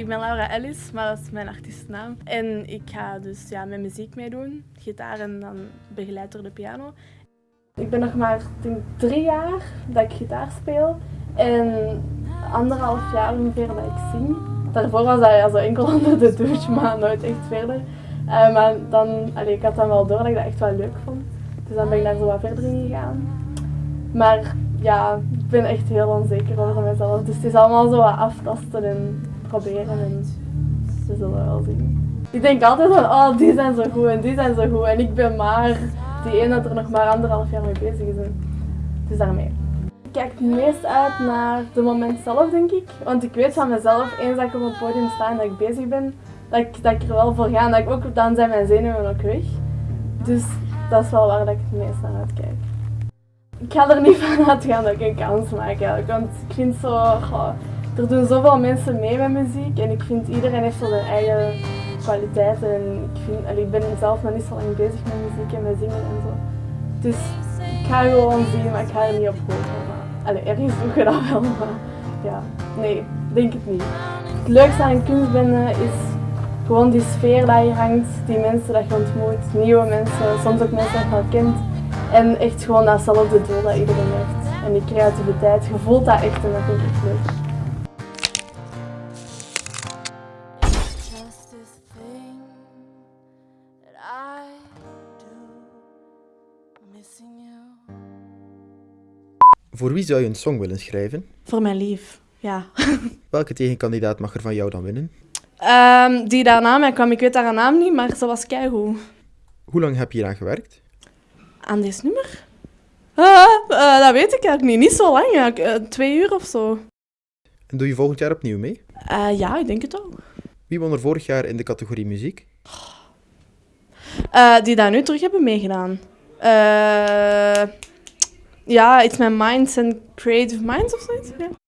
ik ben Laura Ellis, maar dat is mijn artiestennaam. En ik ga dus ja, met muziek meedoen, gitaar en dan begeleid door de piano. Ik ben nog maar denk, drie jaar dat ik gitaar speel en anderhalf jaar ongeveer dat ik zing. Daarvoor was dat ja, zo enkel onder de douche, maar nooit echt verder. Uh, maar dan, allee, ik had dan wel door dat ik dat echt wel leuk vond. Dus dan ben ik daar zo wat verder in gegaan. Maar ja, ik ben echt heel onzeker over mezelf. Dus het is allemaal zo wat aftasten en proberen en ze zullen wel zien. Ik denk altijd van, oh die zijn zo goed en die zijn zo goed en ik ben maar die ene dat er nog maar anderhalf jaar mee bezig is. Dus daarmee. Ik kijk het meest uit naar de moment zelf, denk ik. Want ik weet van mezelf, eens dat ik op het podium sta en dat ik bezig ben, dat ik, dat ik er wel voor ga. En dat ik ook, dan zijn mijn zenuwen ook weg. Dus dat is wel waar dat ik het meest naar uitkijk. Ik ga er niet van uitgaan dat ik een kans maak eigenlijk. Want ik vind zo, er doen zoveel mensen mee met muziek. En ik vind iedereen heeft zo zijn eigen kwaliteiten. En ik, vind, ik ben zelf nog niet zo lang bezig met muziek en met zingen en zo. Dus ik ga gewoon zien, maar ik ga er niet op hopen. Ergens doe je dat wel, maar ja, nee, denk het niet. Het leukste aan kunstbende is gewoon die sfeer die je hangt, die mensen dat je ontmoet, nieuwe mensen, soms ook mensen dat je al kent. En echt gewoon datzelfde doel dat iedereen heeft. En die creativiteit, je voelt dat echt en dat vind ik leuk. Voor wie zou je een song willen schrijven? Voor mijn lief, ja. Welke tegenkandidaat mag er van jou dan winnen? Um, die daarna mij kwam, ik weet haar naam niet, maar ze was keigoed. Hoe lang heb je hier aan gewerkt? Aan dit nummer? Uh, uh, dat weet ik eigenlijk niet. Niet zo lang, ja. Uh, twee uur of zo. En doe je volgend jaar opnieuw mee? ja, ik denk het ook. Wie won er vorig jaar in de categorie muziek? die daar nu terug hebben meegedaan. ja, iets met Minds and Creative Minds of zoiets.